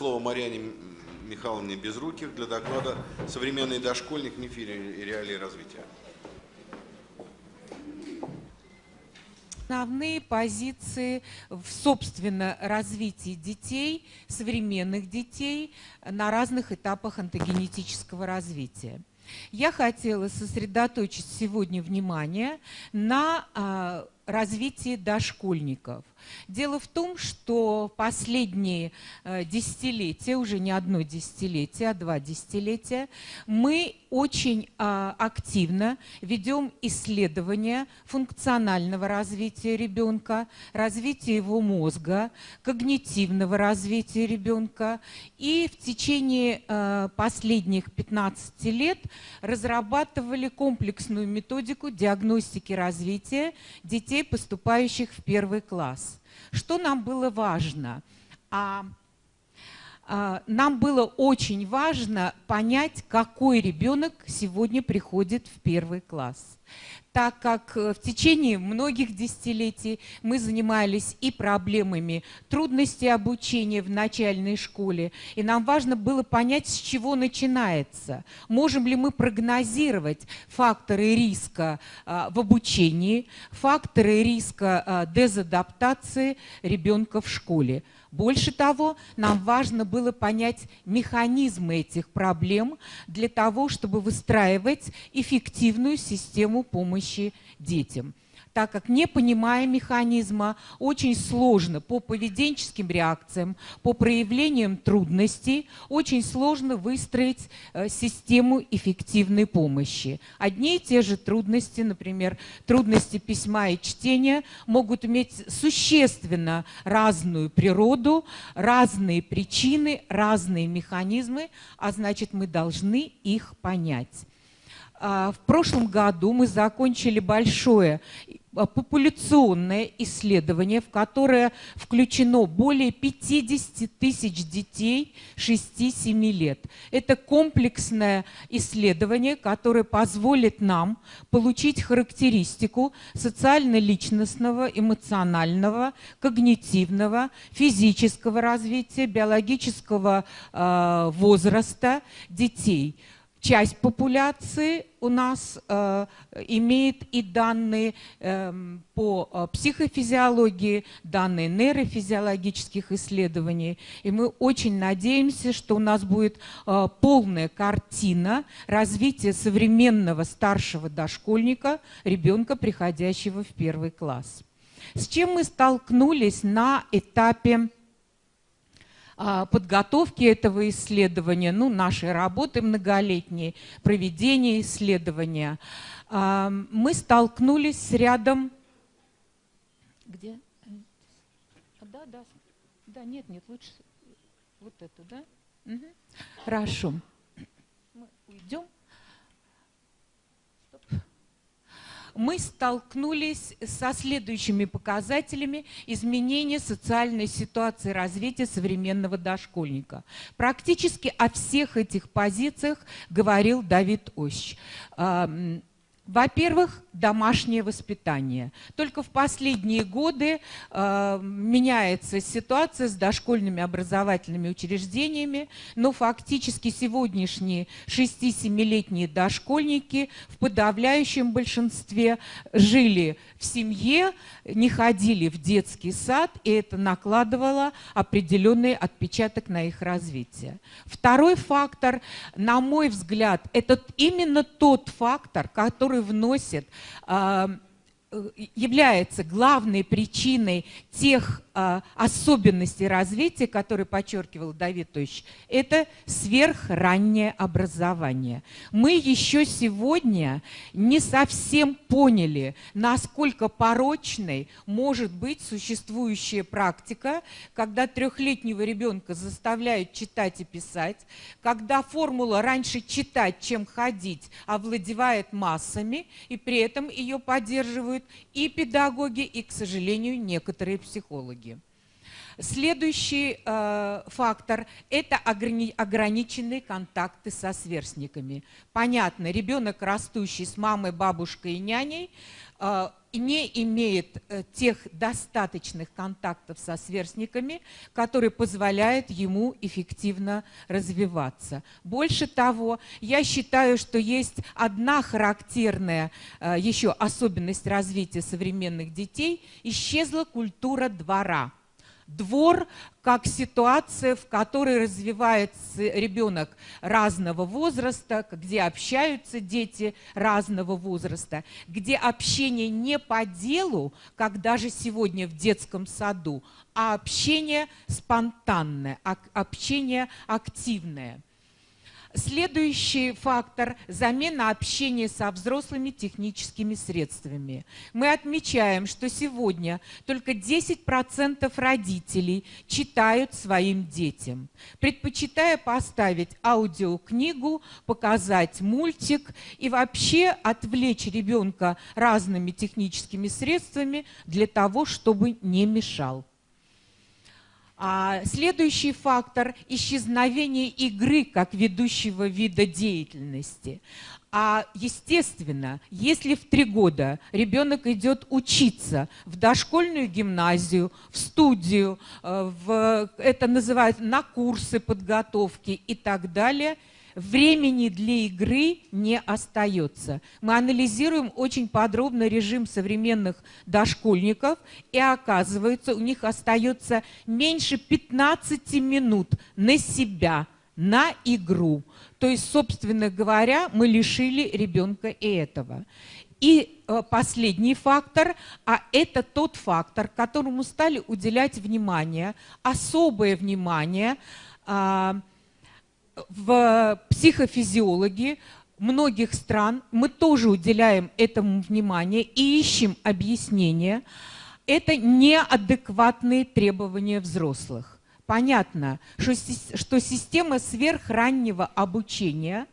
Слово Марьяне Михайловне Безруких для доклада «Современный дошкольник. Мифы и реалии развития». Основные позиции в, собственно, развитии детей, современных детей на разных этапах антогенетического развития. Я хотела сосредоточить сегодня внимание на а, развитии дошкольников. Дело в том, что последние э, десятилетия, уже не одно десятилетие, а два десятилетия, мы очень э, активно ведем исследования функционального развития ребенка, развития его мозга, когнитивного развития ребенка. И в течение э, последних 15 лет разрабатывали комплексную методику диагностики развития детей, поступающих в первый класс. Что нам было важно? А, а, нам было очень важно понять, какой ребенок сегодня приходит в первый класс так как э, в течение многих десятилетий мы занимались и проблемами трудностей обучения в начальной школе, и нам важно было понять, с чего начинается. Можем ли мы прогнозировать факторы риска а, в обучении, факторы риска а, дезадаптации ребенка в школе. Больше того, нам важно было понять механизмы этих проблем для того, чтобы выстраивать эффективную систему помощи детям так как не понимая механизма, очень сложно по поведенческим реакциям, по проявлениям трудностей, очень сложно выстроить э, систему эффективной помощи. Одни и те же трудности, например, трудности письма и чтения, могут иметь существенно разную природу, разные причины, разные механизмы, а значит мы должны их понять. А, в прошлом году мы закончили большое популяционное исследование, в которое включено более 50 тысяч детей 6-7 лет. Это комплексное исследование, которое позволит нам получить характеристику социально-личностного, эмоционального, когнитивного, физического развития, биологического э, возраста детей – часть популяции у нас э, имеет и данные э, по психофизиологии, данные нейрофизиологических исследований. И мы очень надеемся, что у нас будет э, полная картина развития современного старшего дошкольника, ребенка, приходящего в первый класс. С чем мы столкнулись на этапе подготовки этого исследования, ну, нашей работы многолетней, проведения исследования, а, мы столкнулись с рядом... Где? Да, да, да, нет, нет, лучше вот это, да? Угу. Хорошо. Мы уйдем. Мы столкнулись со следующими показателями изменения социальной ситуации развития современного дошкольника. Практически о всех этих позициях говорил Давид Ощ. Во-первых, домашнее воспитание. Только в последние годы э, меняется ситуация с дошкольными образовательными учреждениями, но фактически сегодняшние 6-7-летние дошкольники в подавляющем большинстве жили в семье, не ходили в детский сад, и это накладывало определенный отпечаток на их развитие. Второй фактор, на мой взгляд, это именно тот фактор, который вносит а, Э, является главной причиной тех особенностей развития, которые подчеркивал Давид Тович, это сверхраннее образование. Мы еще сегодня не совсем поняли, насколько порочной может быть существующая практика, когда трехлетнего ребенка заставляют читать и писать, когда формула раньше читать, чем ходить, овладевает массами, и при этом ее поддерживают и педагоги, и, к сожалению, некоторые психологи. Следующий э, фактор – это ограни ограниченные контакты со сверстниками. Понятно, ребенок, растущий с мамой, бабушкой и няней, э, не имеет э, тех достаточных контактов со сверстниками, которые позволяют ему эффективно развиваться. Больше того, я считаю, что есть одна характерная э, еще особенность развития современных детей – исчезла культура двора – двор как ситуация, в которой развивается ребенок разного возраста, где общаются дети разного возраста, где общение не по делу, как даже сегодня в детском саду, а общение спонтанное, общение активное – Следующий фактор – замена общения со взрослыми техническими средствами. Мы отмечаем, что сегодня только 10% родителей читают своим детям, предпочитая поставить аудиокнигу, показать мультик и вообще отвлечь ребенка разными техническими средствами для того, чтобы не мешал. А следующий фактор – исчезновение игры как ведущего вида деятельности. А естественно, если в три года ребенок идет учиться в дошкольную гимназию, в студию, э, в, это называют на курсы подготовки и так далее – времени для игры не остается. Мы анализируем очень подробно режим современных дошкольников, и оказывается, у них остается меньше 15 минут на себя, на игру. То есть, собственно говоря, мы лишили ребенка и этого. И э, последний фактор, а это тот фактор, которому стали уделять внимание, особое внимание а, – в психофизиологии многих стран мы тоже уделяем этому внимание и ищем объяснение. Это неадекватные требования взрослых. Понятно, что, что система сверхраннего обучения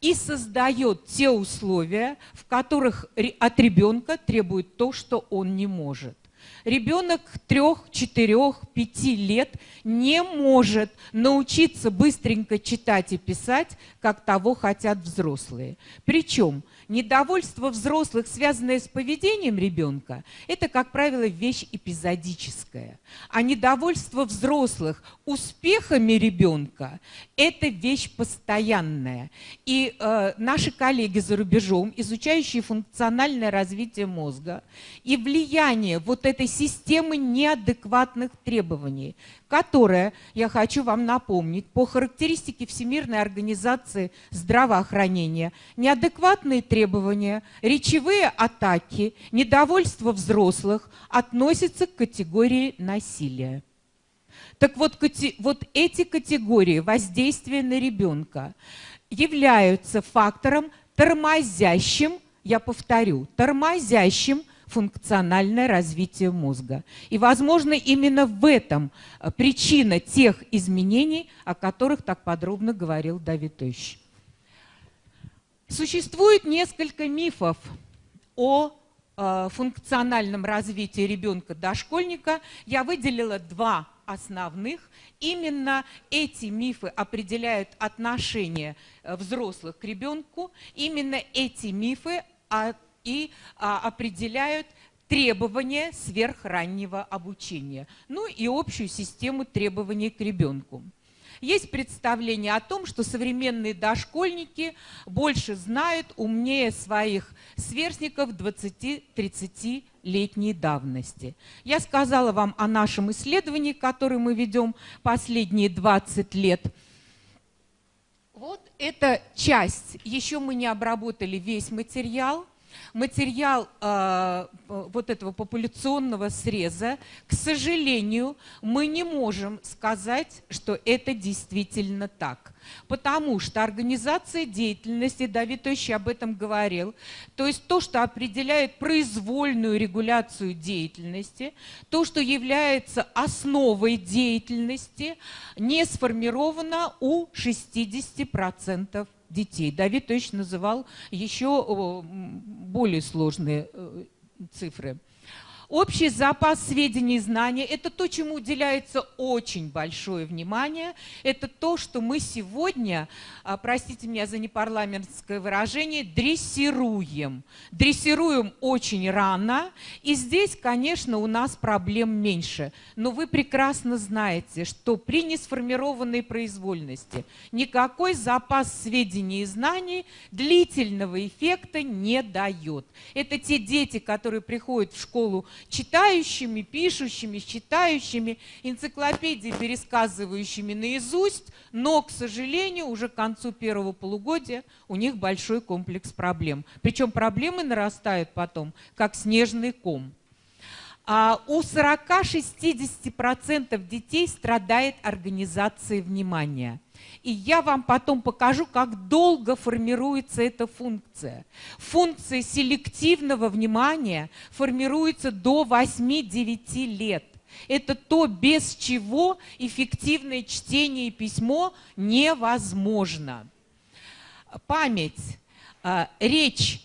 и создает те условия, в которых от ребенка требует то, что он не может. Ребенок трех, четырех, пяти лет не может научиться быстренько читать и писать, как того хотят взрослые. Причем недовольство взрослых, связанное с поведением ребенка, это, как правило, вещь эпизодическая. А недовольство взрослых успехами ребенка – это вещь постоянная. И э, наши коллеги за рубежом, изучающие функциональное развитие мозга и влияние вот этой системы неадекватных требований, которая, я хочу вам напомнить, по характеристике Всемирной организации здравоохранения, неадекватные требования, речевые атаки, недовольство взрослых относятся к категории насилия. Так вот, вот эти категории воздействия на ребенка являются фактором тормозящим, я повторю, тормозящим функциональное развитие мозга. И, возможно, именно в этом э, причина тех изменений, о которых так подробно говорил Давид Ильич. Существует несколько мифов о э, функциональном развитии ребенка-дошкольника. Я выделила два основных. Именно эти мифы определяют отношение э, взрослых к ребенку. Именно эти мифы и а, определяют требования сверхраннего обучения, ну и общую систему требований к ребенку. Есть представление о том, что современные дошкольники больше знают, умнее своих сверстников 20-30-летней давности. Я сказала вам о нашем исследовании, которое мы ведем последние 20 лет. Вот эта часть, еще мы не обработали весь материал – материал э, вот этого популяционного среза, к сожалению, мы не можем сказать, что это действительно так. Потому что организация деятельности, Давид Тощий об этом говорил, то есть то, что определяет произвольную регуляцию деятельности, то, что является основой деятельности, не сформировано у 60% детей. Давид точно называл еще более сложные э, цифры. Общий запас сведений и знаний – это то, чему уделяется очень большое внимание. Это то, что мы сегодня, а, простите меня за непарламентское выражение, дрессируем. Дрессируем очень рано, и здесь, конечно, у нас проблем меньше. Но вы прекрасно знаете, что при несформированной произвольности никакой запас сведений и знаний длительного эффекта не дает. Это те дети, которые приходят в школу читающими, пишущими, читающими, энциклопедии, пересказывающими наизусть, но, к сожалению, уже к концу первого полугодия у них большой комплекс проблем. Причем проблемы нарастают потом, как снежный ком. А у 40-60% детей страдает организация внимания – и я вам потом покажу, как долго формируется эта функция. Функция селективного внимания формируется до 8-9 лет. Это то, без чего эффективное чтение и письмо невозможно. Память, а, речь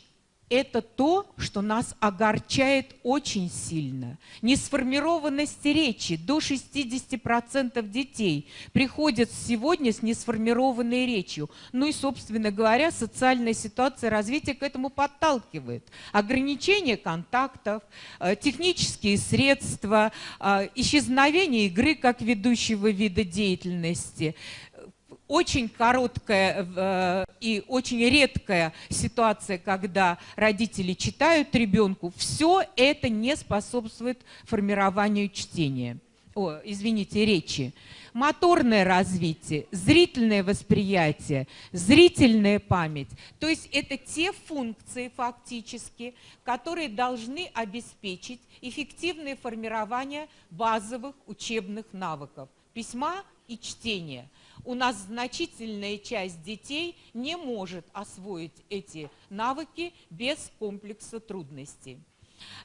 это то, что нас огорчает очень сильно. Несформированность речи. До 60% детей приходят сегодня с несформированной речью. Ну и, собственно говоря, социальная ситуация развития к этому подталкивает. Ограничение контактов, э, технические средства, э, исчезновение игры как ведущего вида деятельности – очень короткая э, и очень редкая ситуация, когда родители читают ребенку, все это не способствует формированию чтения. О, извините, речи. Моторное развитие, зрительное восприятие, зрительная память. То есть это те функции фактически, которые должны обеспечить эффективное формирование базовых учебных навыков письма и чтения – у нас значительная часть детей не может освоить эти навыки без комплекса трудностей.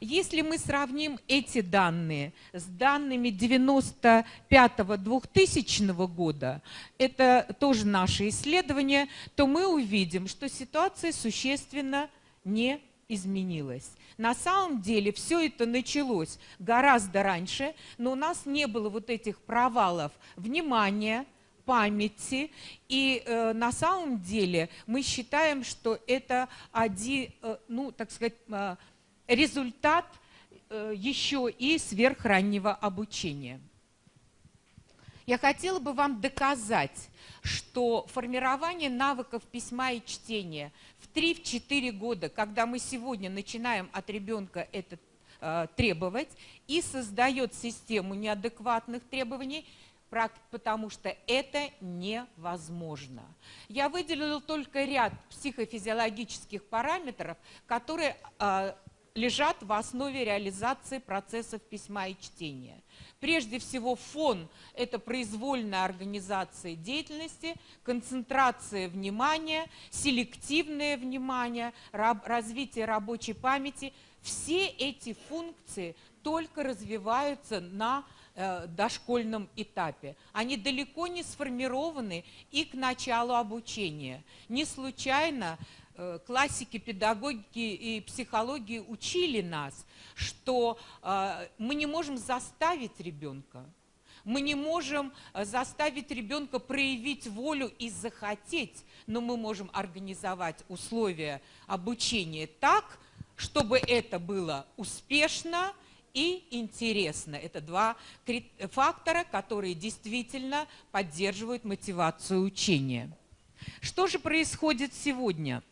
Если мы сравним эти данные с данными 95-2000 года, это тоже наше исследование, то мы увидим, что ситуация существенно не изменилась. На самом деле все это началось гораздо раньше, но у нас не было вот этих провалов внимания, памяти. И э, на самом деле мы считаем, что это один, э, ну, так сказать, э, результат э, еще и сверхраннего обучения. Я хотела бы вам доказать, что формирование навыков письма и чтения в 3-4 года, когда мы сегодня начинаем от ребенка это э, требовать, и создает систему неадекватных требований, потому что это невозможно. Я выделила только ряд психофизиологических параметров, которые э, лежат в основе реализации процессов письма и чтения. Прежде всего, фон – это произвольная организация деятельности, концентрация внимания, селективное внимание, развитие рабочей памяти. Все эти функции только развиваются на дошкольном этапе. Они далеко не сформированы и к началу обучения. Не случайно э, классики педагогики и психологии учили нас, что э, мы не можем заставить ребенка, мы не можем заставить ребенка проявить волю и захотеть, но мы можем организовать условия обучения так, чтобы это было успешно, и интересно. Это два фактора, которые действительно поддерживают мотивацию учения. Что же происходит сегодня?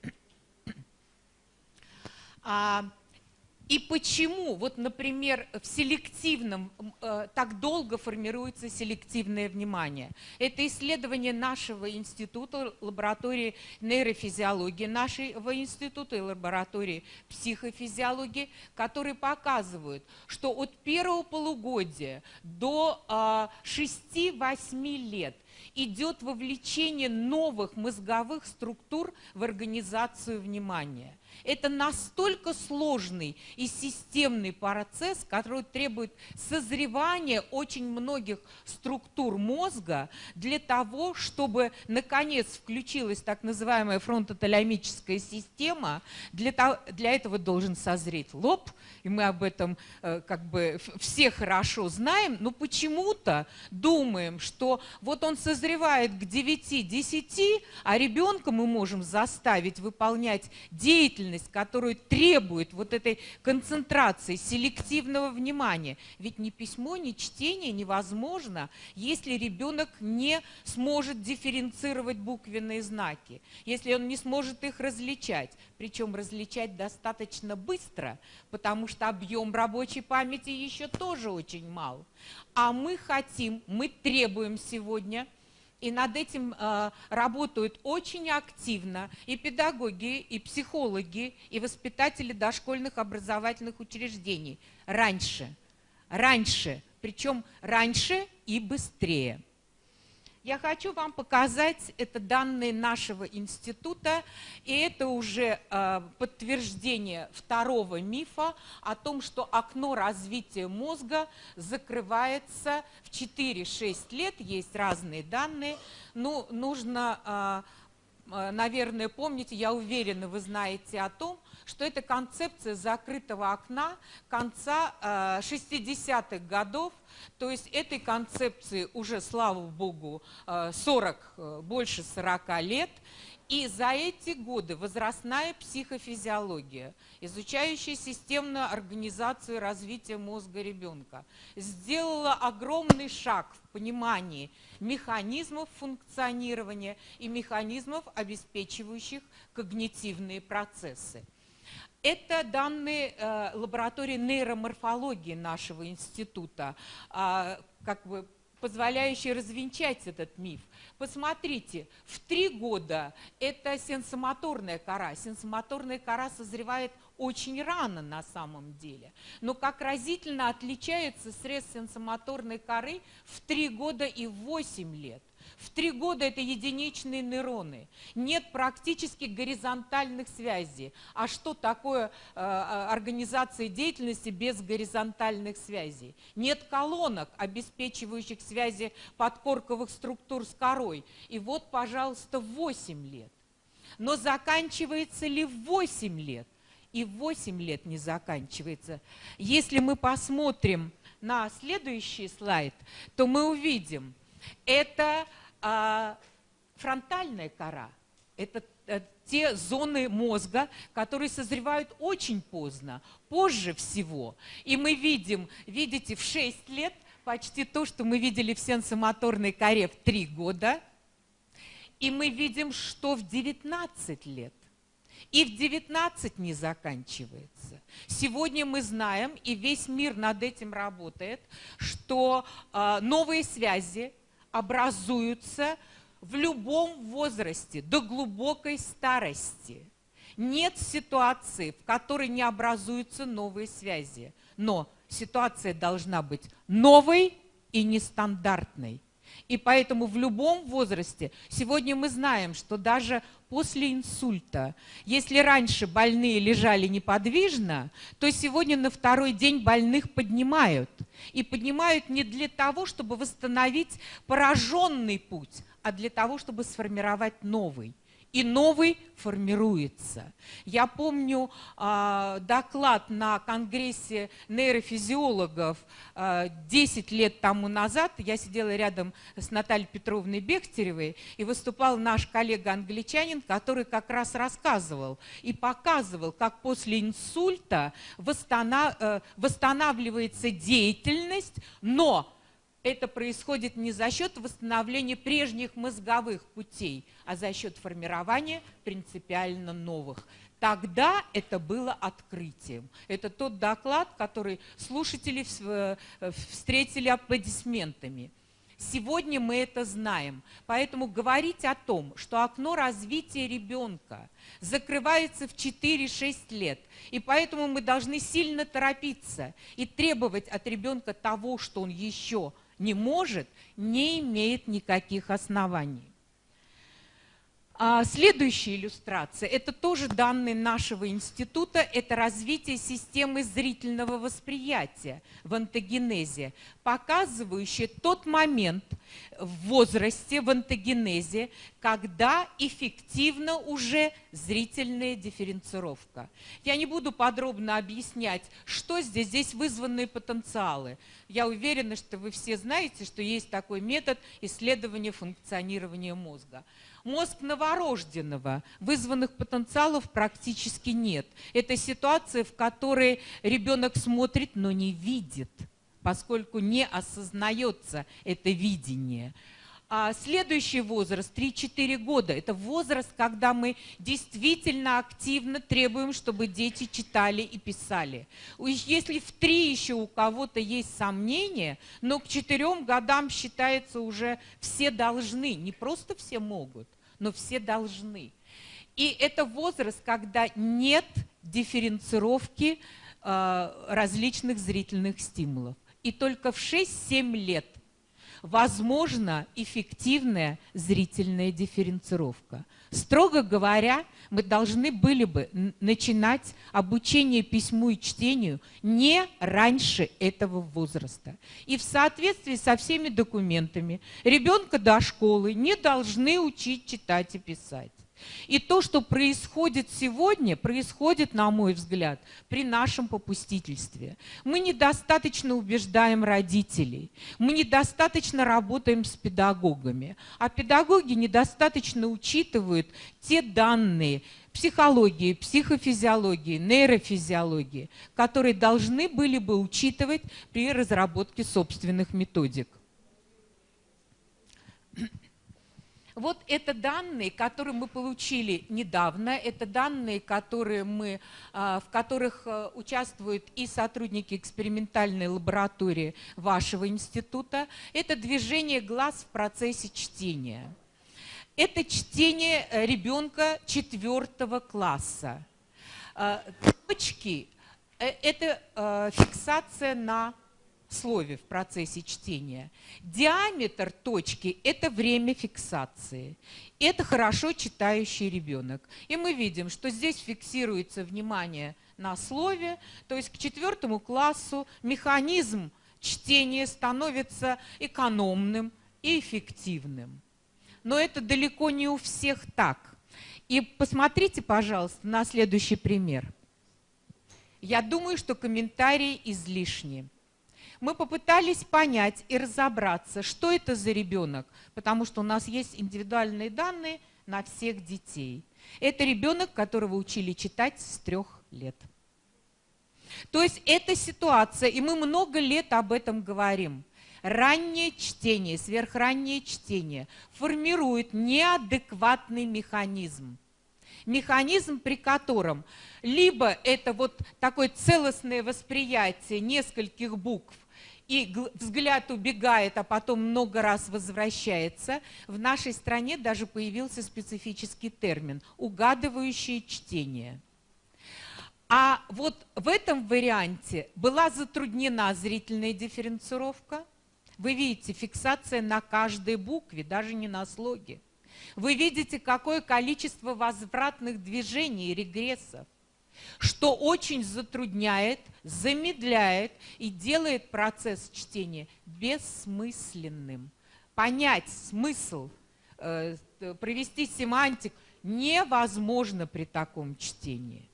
А, и почему, вот, например, в селективном, э, так долго формируется селективное внимание? Это исследование нашего института, лаборатории нейрофизиологии нашего института и лаборатории психофизиологии, которые показывают, что от первого полугодия до э, 6-8 лет идет вовлечение новых мозговых структур в организацию внимания. Это настолько сложный и системный процесс, который требует созревания очень многих структур мозга для того, чтобы наконец включилась так называемая фронтоталямическая система. Для, того, для этого должен созреть лоб, и мы об этом э, как бы все хорошо знаем, но почему-то думаем, что вот он созревает к 9-10, а ребенка мы можем заставить выполнять деятельность, которая требует вот этой концентрации, селективного внимания. Ведь ни письмо, ни чтение невозможно, если ребенок не сможет дифференцировать буквенные знаки, если он не сможет их различать, причем различать достаточно быстро, потому что объем рабочей памяти еще тоже очень мал. А мы хотим, мы требуем сегодня, и над этим э, работают очень активно и педагоги, и психологи, и воспитатели дошкольных образовательных учреждений. Раньше, раньше, причем раньше и быстрее. Я хочу вам показать, это данные нашего института, и это уже э, подтверждение второго мифа о том, что окно развития мозга закрывается в 4-6 лет, есть разные данные, ну, нужно, э, наверное, помнить, я уверена, вы знаете о том, что это концепция закрытого окна конца э, 60-х годов, то есть этой концепции уже, слава богу, 40, э, э, больше 40 лет. И за эти годы возрастная психофизиология, изучающая системную организацию развития мозга ребенка, сделала огромный шаг в понимании механизмов функционирования и механизмов, обеспечивающих когнитивные процессы. Это данные э, лаборатории нейроморфологии нашего института, э, как бы позволяющие развенчать этот миф. Посмотрите, в три года это сенсомоторная кора. Сенсомоторная кора созревает очень рано на самом деле. Но как разительно отличается срез сенсомоторной коры в три года и в 8 лет. В три года это единичные нейроны. Нет практически горизонтальных связей. А что такое э, организация деятельности без горизонтальных связей? Нет колонок, обеспечивающих связи подкорковых структур с корой. И вот, пожалуйста, 8 лет. Но заканчивается ли в 8 лет? И в 8 лет не заканчивается. Если мы посмотрим на следующий слайд, то мы увидим, это а фронтальная кора – это э, те зоны мозга, которые созревают очень поздно, позже всего. И мы видим, видите, в 6 лет почти то, что мы видели в сенсомоторной коре в 3 года. И мы видим, что в 19 лет. И в 19 не заканчивается. Сегодня мы знаем, и весь мир над этим работает, что э, новые связи образуются в любом возрасте, до глубокой старости. Нет ситуации, в которой не образуются новые связи. Но ситуация должна быть новой и нестандартной. И поэтому в любом возрасте, сегодня мы знаем, что даже после инсульта, если раньше больные лежали неподвижно, то сегодня на второй день больных поднимают. И поднимают не для того, чтобы восстановить пораженный путь, а для того, чтобы сформировать новый и новый формируется. Я помню э, доклад на Конгрессе нейрофизиологов э, 10 лет тому назад. Я сидела рядом с Натальей Петровной Бехтеревой, и выступал наш коллега-англичанин, который как раз рассказывал и показывал, как после инсульта восстанов, э, восстанавливается деятельность, но это происходит не за счет восстановления прежних мозговых путей, а за счет формирования принципиально новых. Тогда это было открытием. Это тот доклад, который слушатели э, встретили аплодисментами. Сегодня мы это знаем. Поэтому говорить о том, что окно развития ребенка закрывается в 4-6 лет, и поэтому мы должны сильно торопиться и требовать от ребенка того, что он еще не может, не имеет никаких оснований. А следующая иллюстрация – это тоже данные нашего института, это развитие системы зрительного восприятия в антогенезе, показывающая тот момент в возрасте, в антогенезе, когда эффективна уже зрительная дифференцировка. Я не буду подробно объяснять, что здесь, здесь вызванные потенциалы. Я уверена, что вы все знаете, что есть такой метод исследования функционирования мозга. Мозг новорожденного, вызванных потенциалов практически нет. Это ситуация, в которой ребенок смотрит, но не видит, поскольку не осознается это видение. А следующий возраст, 3-4 года, это возраст, когда мы действительно активно требуем, чтобы дети читали и писали. Если в 3 еще у кого-то есть сомнения, но к 4 годам считается уже все должны, не просто все могут но все должны. И это возраст, когда нет дифференцировки э, различных зрительных стимулов. И только в 6-7 лет возможна эффективная зрительная дифференцировка. Строго говоря, мы должны были бы начинать обучение письму и чтению не раньше этого возраста. И в соответствии со всеми документами ребенка до школы не должны учить читать и писать. И то, что происходит сегодня, происходит, на мой взгляд, при нашем попустительстве. Мы недостаточно убеждаем родителей, мы недостаточно работаем с педагогами, а педагоги недостаточно учитывают те данные, психологии, психофизиологии, нейрофизиологии, которые должны были бы учитывать при разработке собственных методик. Вот это данные, которые мы получили недавно, это данные, которые мы, а, в которых а, участвуют и сотрудники экспериментальной лаборатории вашего института. Это движение глаз в процессе чтения. Это чтение э, ребенка четвертого класса. А, точки э, – это фиксация на слове в процессе чтения. Диаметр точки – это время фиксации. Это хорошо читающий ребенок. И мы видим, что здесь фиксируется внимание на слове, то есть к четвертому классу механизм чтения становится экономным и эффективным. Но это далеко не у всех так. И посмотрите, пожалуйста, на следующий пример. Я думаю, что комментарии излишни мы попытались понять и разобраться, что это за ребенок, потому что у нас есть индивидуальные данные на всех детей. Это ребенок, которого учили читать с трех лет. То есть это ситуация, и мы много лет об этом говорим. Раннее чтение, сверхраннее чтение формирует неадекватный механизм. Механизм, при котором либо это вот такое целостное восприятие нескольких букв, и взгляд убегает, а потом много раз возвращается, в нашей стране даже появился специфический термин – угадывающее чтение. А вот в этом варианте была затруднена зрительная дифференцировка. Вы видите, фиксация на каждой букве, даже не на слоге. Вы видите, какое количество возвратных движений и регрессов что очень затрудняет, замедляет и делает процесс чтения бессмысленным. Понять смысл, э, провести семантик невозможно при таком чтении.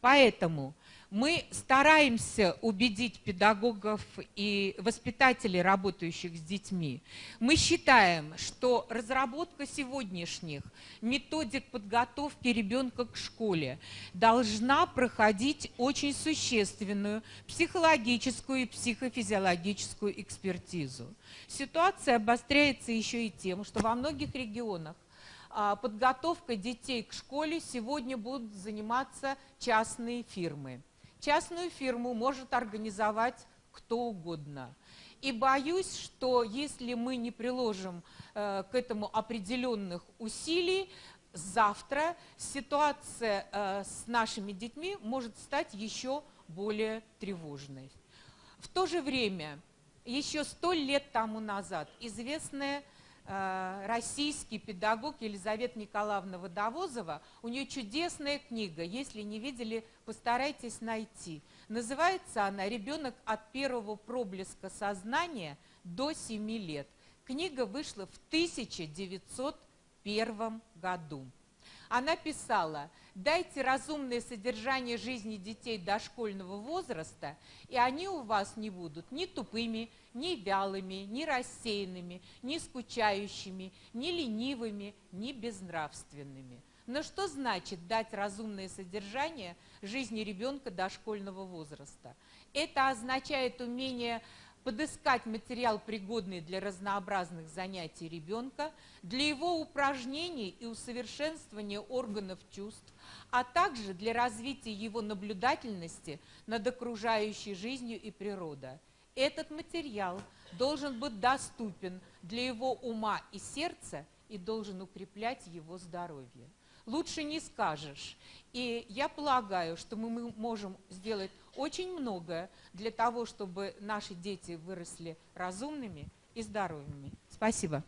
Поэтому мы стараемся убедить педагогов и воспитателей, работающих с детьми. Мы считаем, что разработка сегодняшних методик подготовки ребенка к школе должна проходить очень существенную психологическую и психофизиологическую экспертизу. Ситуация обостряется еще и тем, что во многих регионах а, подготовкой детей к школе сегодня будут заниматься частные фирмы. Частную фирму может организовать кто угодно. И боюсь, что если мы не приложим э, к этому определенных усилий, завтра ситуация э, с нашими детьми может стать еще более тревожной. В то же время еще сто лет тому назад известная российский педагог Елизавета Николаевна Водовозова, у нее чудесная книга, если не видели, постарайтесь найти. Называется она «Ребенок от первого проблеска сознания до 7 лет». Книга вышла в 1901 году. Она писала, дайте разумное содержание жизни детей дошкольного возраста, и они у вас не будут ни тупыми, ни вялыми, ни рассеянными, ни скучающими, ни ленивыми, ни безнравственными. Но что значит дать разумное содержание жизни ребенка дошкольного возраста? Это означает умение подыскать материал, пригодный для разнообразных занятий ребенка, для его упражнений и усовершенствования органов чувств, а также для развития его наблюдательности над окружающей жизнью и природой. Этот материал должен быть доступен для его ума и сердца и должен укреплять его здоровье лучше не скажешь. И я полагаю, что мы можем сделать очень многое для того, чтобы наши дети выросли разумными и здоровыми. Спасибо.